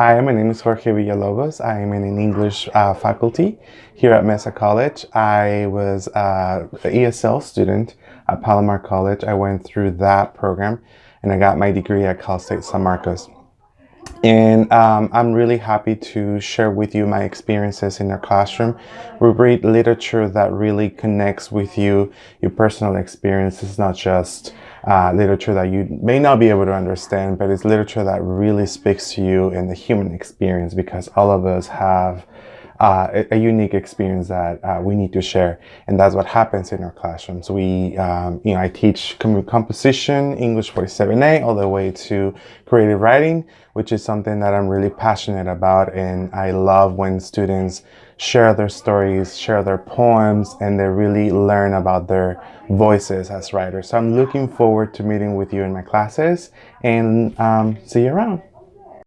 Hi, my name is Jorge Villalobos. I am in an English uh, faculty here at Mesa College. I was uh, an ESL student at Palomar College. I went through that program and I got my degree at Cal State San Marcos. And um, I'm really happy to share with you my experiences in our classroom. We read literature that really connects with you, your personal experiences, not just uh, literature that you may not be able to understand, but it's literature that really speaks to you in the human experience because all of us have uh, a, a, unique experience that uh, we need to share. And that's what happens in our classrooms. We, um, you know, I teach composition, English 47A, all the way to creative writing, which is something that I'm really passionate about. And I love when students share their stories, share their poems, and they really learn about their voices as writers. So I'm looking forward to meeting with you in my classes and um, see you around.